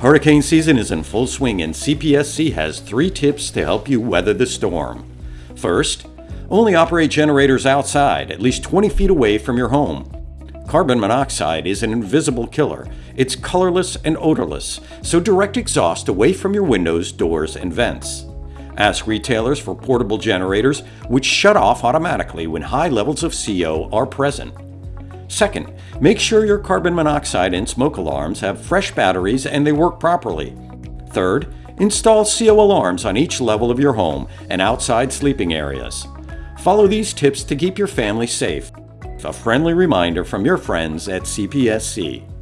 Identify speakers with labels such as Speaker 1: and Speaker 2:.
Speaker 1: Hurricane season is in full swing and CPSC has three tips to help you weather the storm. First, only operate generators outside, at least 20 feet away from your home. Carbon monoxide is an invisible killer. It's colorless and odorless, so direct exhaust away from your windows, doors, and vents. Ask retailers for portable generators which shut off automatically when high levels of CO are present. Second, make sure your carbon monoxide and smoke alarms have fresh batteries and they work properly. Third, install CO alarms on each level of your home and outside sleeping areas. Follow these tips to keep your family safe. A friendly reminder from your friends at CPSC.